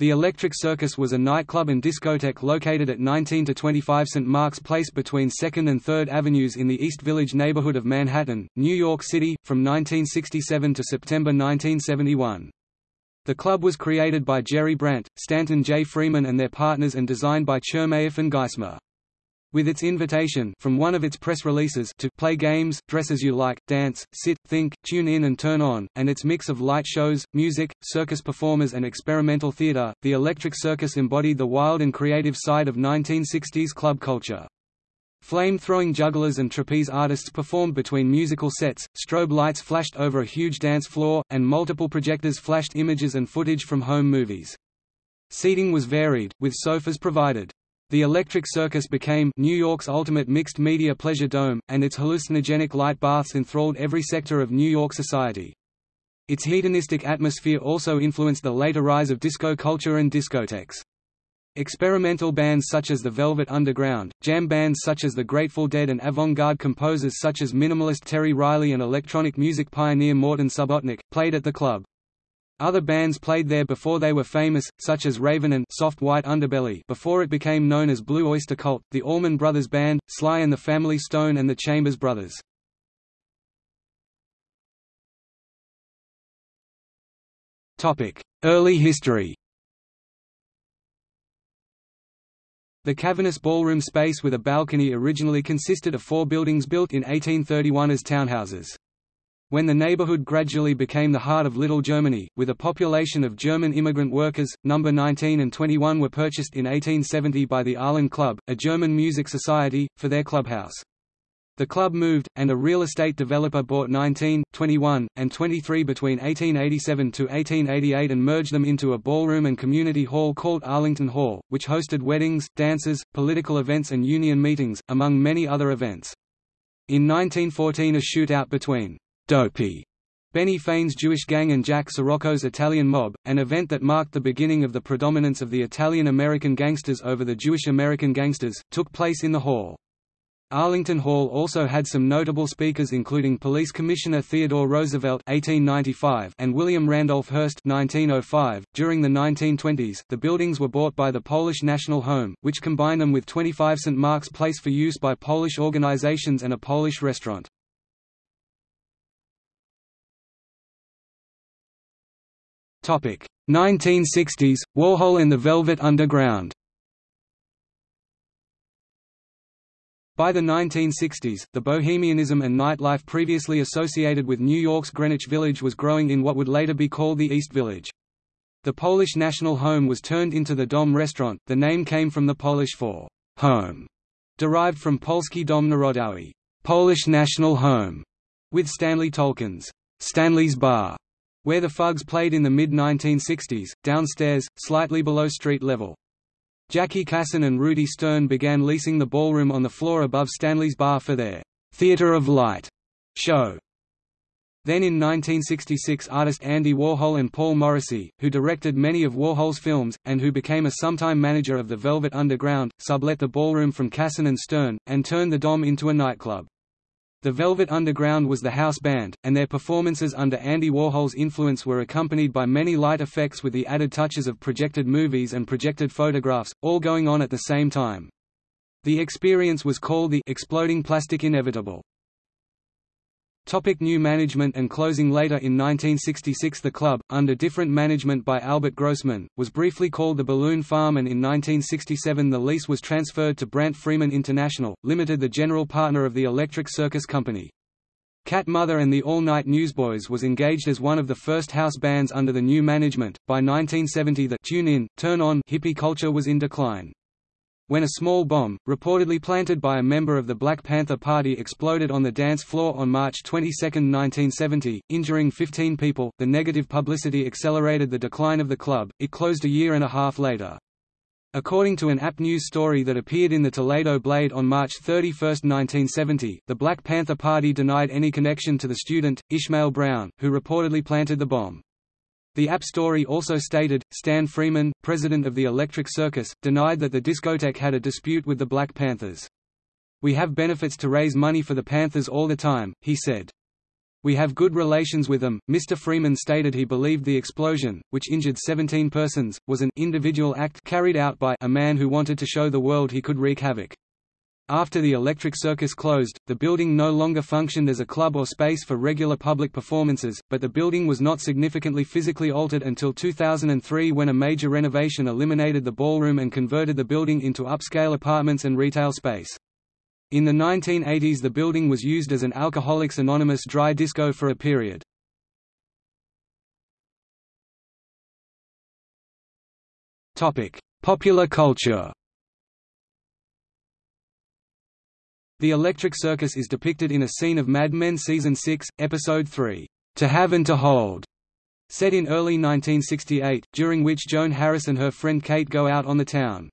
The Electric Circus was a nightclub and discotheque located at 19 to 25 St. Mark's Place between 2nd and 3rd Avenues in the East Village neighborhood of Manhattan, New York City, from 1967 to September 1971. The club was created by Jerry Brandt, Stanton J. Freeman and their partners and designed by Chermayeff and Geismar with its invitation from one of its press releases to play games, dress as you like, dance, sit, think, tune in and turn on, and its mix of light shows, music, circus performers and experimental theater, the Electric Circus embodied the wild and creative side of 1960s club culture. Flame-throwing jugglers and trapeze artists performed between musical sets, strobe lights flashed over a huge dance floor, and multiple projectors flashed images and footage from home movies. Seating was varied, with sofas provided. The Electric Circus became New York's ultimate mixed-media pleasure dome, and its hallucinogenic light baths enthralled every sector of New York society. Its hedonistic atmosphere also influenced the later rise of disco culture and discotheques. Experimental bands such as the Velvet Underground, jam bands such as the Grateful Dead and avant-garde composers such as minimalist Terry Riley and electronic music pioneer Morton Subotnick, played at the club. Other bands played there before they were famous, such as Raven and Soft White Underbelly before it became known as Blue Oyster Cult, the Allman Brothers Band, Sly and the Family Stone and the Chambers Brothers. Early history The cavernous ballroom space with a balcony originally consisted of four buildings built in 1831 as townhouses. When the neighborhood gradually became the heart of Little Germany, with a population of German immigrant workers, number 19 and 21 were purchased in 1870 by the Arlen Club, a German music society, for their clubhouse. The club moved, and a real estate developer bought 19, 21, and 23 between 1887 to 1888 and merged them into a ballroom and community hall called Arlington Hall, which hosted weddings, dances, political events and union meetings, among many other events. In 1914 a shootout between Dopey, Benny Fein's Jewish Gang and Jack Sirocco's Italian Mob, an event that marked the beginning of the predominance of the Italian-American gangsters over the Jewish-American gangsters, took place in the hall. Arlington Hall also had some notable speakers including Police Commissioner Theodore Roosevelt (1895) and William Randolph Hearst (1905). During the 1920s, the buildings were bought by the Polish National Home, which combined them with 25 St. Mark's Place for use by Polish organizations and a Polish restaurant. 1960s, Warhol and the Velvet Underground. By the 1960s, the bohemianism and nightlife previously associated with New York's Greenwich Village was growing in what would later be called the East Village. The Polish National Home was turned into the Dom restaurant, the name came from the Polish for home, derived from Polski Dom Narodowy Polish National Home, with Stanley Tolkin's Stanley's Bar where the Fugs played in the mid-1960s, downstairs, slightly below street level. Jackie Cassen and Rudi Stern began leasing the ballroom on the floor above Stanley's Bar for their «Theater of Light» show. Then in 1966 artist Andy Warhol and Paul Morrissey, who directed many of Warhol's films, and who became a sometime manager of the Velvet Underground, sublet the ballroom from Cassen and Stern, and turned the Dom into a nightclub. The Velvet Underground was the house band, and their performances under Andy Warhol's influence were accompanied by many light effects with the added touches of projected movies and projected photographs, all going on at the same time. The experience was called the exploding plastic inevitable. Topic new management and closing Later in 1966 the club, under different management by Albert Grossman, was briefly called the Balloon Farm and in 1967 the lease was transferred to Brandt Freeman International, Limited the general partner of the Electric Circus Company. Cat Mother and the All Night Newsboys was engaged as one of the first house bands under the new management. By 1970 the Tune In, Turn On hippie culture was in decline when a small bomb, reportedly planted by a member of the Black Panther Party exploded on the dance floor on March 22, 1970, injuring 15 people. The negative publicity accelerated the decline of the club, it closed a year and a half later. According to an AP News story that appeared in the Toledo Blade on March 31, 1970, the Black Panther Party denied any connection to the student, Ishmael Brown, who reportedly planted the bomb. The AP story also stated, Stan Freeman, president of the Electric Circus, denied that the discotheque had a dispute with the Black Panthers. We have benefits to raise money for the Panthers all the time, he said. We have good relations with them. Mr. Freeman stated he believed the explosion, which injured 17 persons, was an individual act carried out by a man who wanted to show the world he could wreak havoc. After the Electric Circus closed, the building no longer functioned as a club or space for regular public performances, but the building was not significantly physically altered until 2003 when a major renovation eliminated the ballroom and converted the building into upscale apartments and retail space. In the 1980s the building was used as an Alcoholics Anonymous dry disco for a period. Popular culture The Electric Circus is depicted in a scene of Mad Men Season 6, Episode 3, To Have and to Hold, set in early 1968, during which Joan Harris and her friend Kate go out on the town.